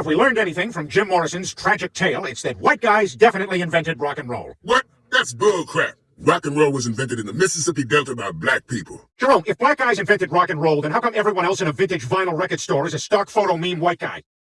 if we learned anything from Jim Morrison's tragic tale, it's that white guys definitely invented rock and roll. What? That's bullcrap. Rock and roll was invented in the Mississippi Delta by black people. Jerome, if black guys invented rock and roll, then how come everyone else in a vintage vinyl record store is a stock photo meme white guy?